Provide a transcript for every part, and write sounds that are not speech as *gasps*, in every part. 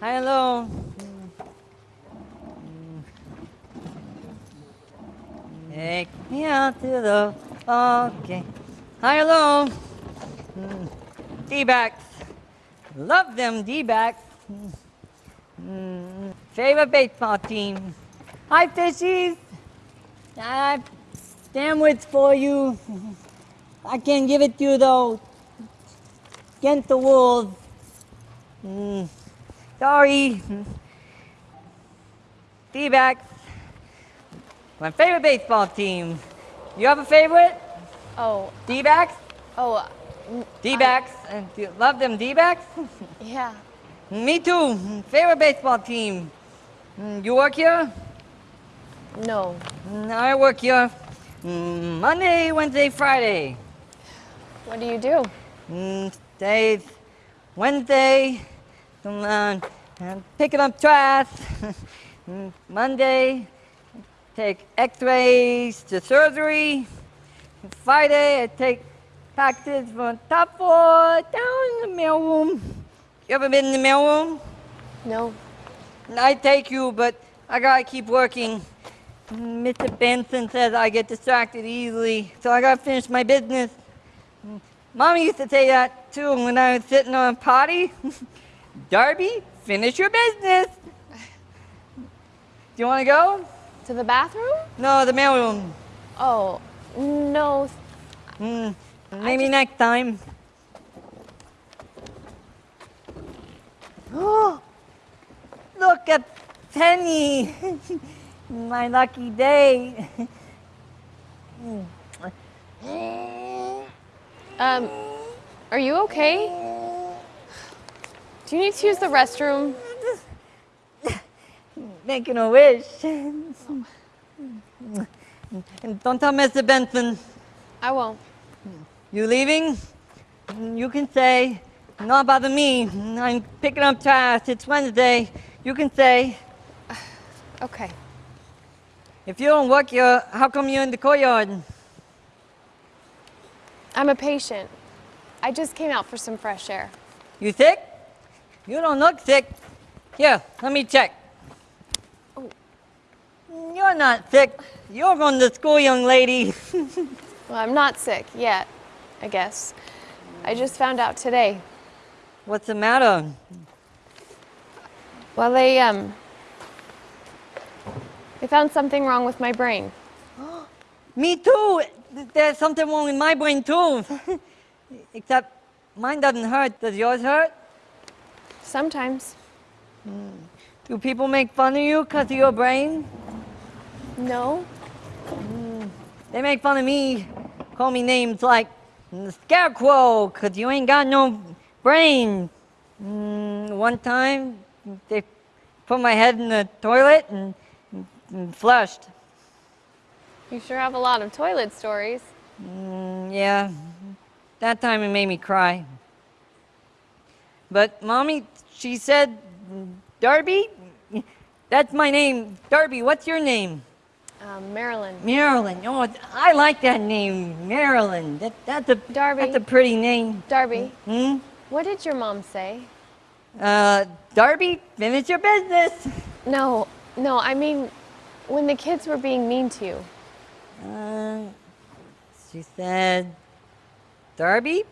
hello. Take me out to the okay. Hi, hello. Mm. D-backs. Love them D-backs. Mm. Favorite baseball team. Hi, fishies. I sandwich for you. I can't give it to you though. Against the wolves. Mm. Sorry. D-backs. My favorite baseball team. You have a favorite? Oh, D-backs? oh, D-backs. Uh, do you love them D-backs? *laughs* yeah. Me too. Favorite baseball team. Mm, You work here? No. Mm, I work here mm, Monday, Wednesday, Friday. What do you do? Days, Wednesday, um, uh, I'm picking up trash. Monday, take x-rays to surgery. Friday, I take packages from top floor down in the mailroom. You ever been in the mailroom? No. I take you, but I gotta keep working. Mr. Benson says I get distracted easily, so I gotta finish my business. Mommy used to say that too when I was sitting on a potty. *laughs* Darby, finish your business. Do you wanna go? To the bathroom? No, the mailroom. Oh, no. Hmm, maybe just- next time. *gasps* Oh, look at Penny. *laughs* My lucky day. *laughs* Um, are you okay? Do you need to use the restroom? Making a wish. And don't tell Mr. Benson. I won't. You leaving? You can say, not bother me. I'm picking up trash. It's Wednesday. You can say, Okay. if you don't work here, how come you're in the courtyard? I'm a patient. I just came out for some fresh air. You sick? You don't look sick. Here, let me check. Oh. You're not sick. You're going to school, young lady. *laughs* Well, I'm not sick yet, I guess. I just found out today. What's the matter? Well, they, um, they found something wrong with my brain. *gasps* Me too. There's something wrong with my brain too. *laughs* Except mine doesn't hurt. Does yours hurt? Sometimes. Do people make fun of you because of your brain? No. They make fun of me, call me names like mm, Scarecrow because you ain't got no brain. Mm, one time, they put my head in the toilet and, and flushed. You sure have a lot of toilet stories. Mm, yeah, that time it made me cry. But mommy, she said, Darby, that's my name. Darby, what's your name? Um, Marilyn. Marilyn. Oh, I like that name, Marilyn. That, that's a Darby. That's a pretty name. Darby, Hmm. what did your mom say? Uh, Darby, finish your business. No, no, I mean, when the kids were being mean to you. Uh, she said, Darby,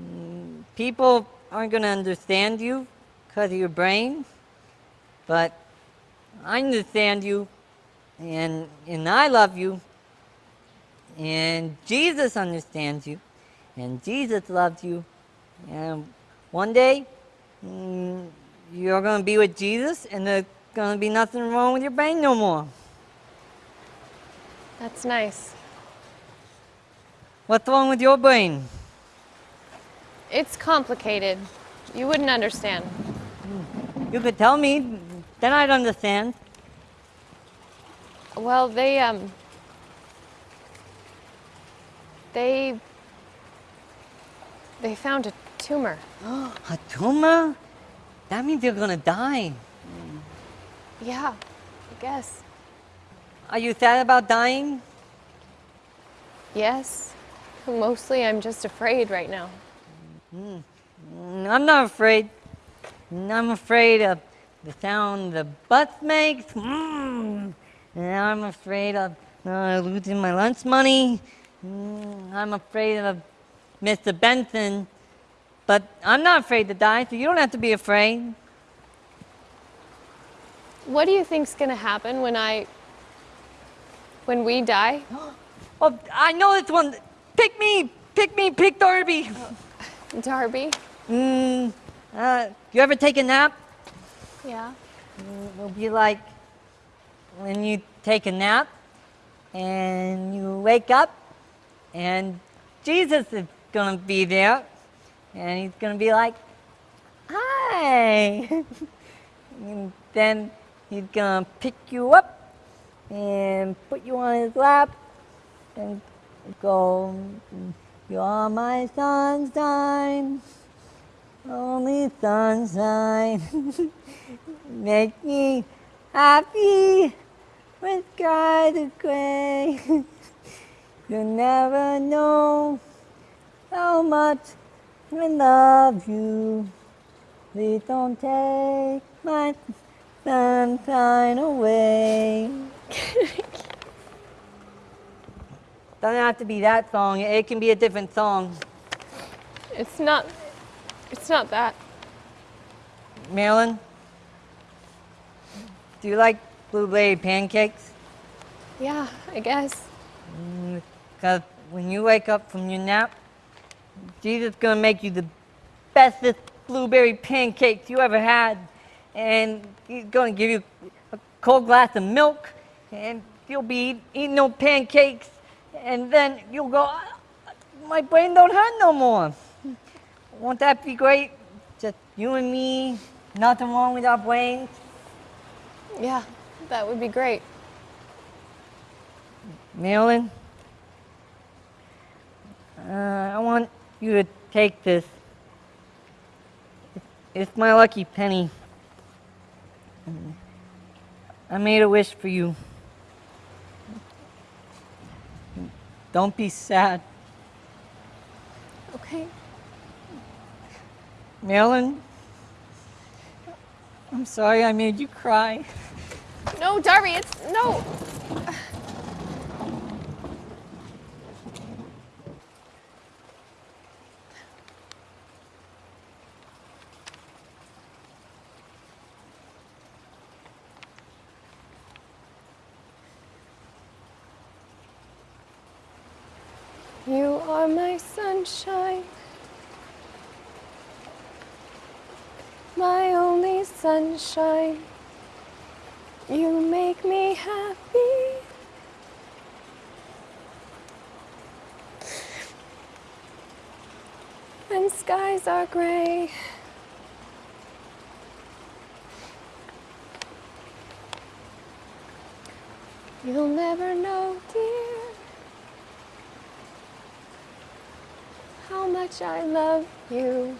mm, people aren't gonna understand you because of your brain, but I understand you, and and I love you, and Jesus understands you, and Jesus loves you, and one day mm, you're gonna be with Jesus, and there's gonna be nothing wrong with your brain no more. That's nice. What's wrong with your brain? It's complicated. You wouldn't understand. You could tell me, then I'd understand. Well, they, um, They. They found a tumor. *gasps* A tumor? That means you're gonna die. Yeah, I guess. Are you sad about dying? Yes. Mostly I'm just afraid right now. Mm, I'm not afraid. I'm afraid of the sound the bus makes. Mm. And I'm afraid of uh, losing my lunch money. Mm, I'm afraid of Mr. Benson. But I'm not afraid to die, so you don't have to be afraid. What do you think's gonna happen when I. when we die? *gasps* Oh, I know this one. Pick me, pick me, pick Darby. *laughs* Darby? Mm, uh, you ever take a nap? Yeah. It'll be like when you take a nap and you wake up and Jesus is gonna be there and he's gonna be like, hi. *laughs* and then he's gonna pick you up and put you on his lap and go, you're my sunshine, only sunshine. *laughs* Make me happy with skies of gray. You'll never know how much I love you. Please don't take my sunshine away. Doesn't have to be that song. It can be a different song. It's not. It's not that. Marilyn, do you like blueberry pancakes? Yeah, I guess. Mm, because when you wake up from your nap, Jesus is going to make you the bestest blueberry pancakes you ever had. And he's going to give you a cold glass of milk, and you'll be eating no pancakes. And then you'll go, "Ah, my brain don't hurt no more. Won't that be great? Just you and me, nothing wrong with our brains. Yeah, that would be great. Marilyn, uh, I want you to take this. It's my lucky penny. I made a wish for you. Don't be sad. Okay. Marilyn, I'm sorry I made you cry. No, Darby, it's. No! You are my sunshine, my only sunshine. You make me happy. When skies are gray. You'll never know, dear, how much I love you.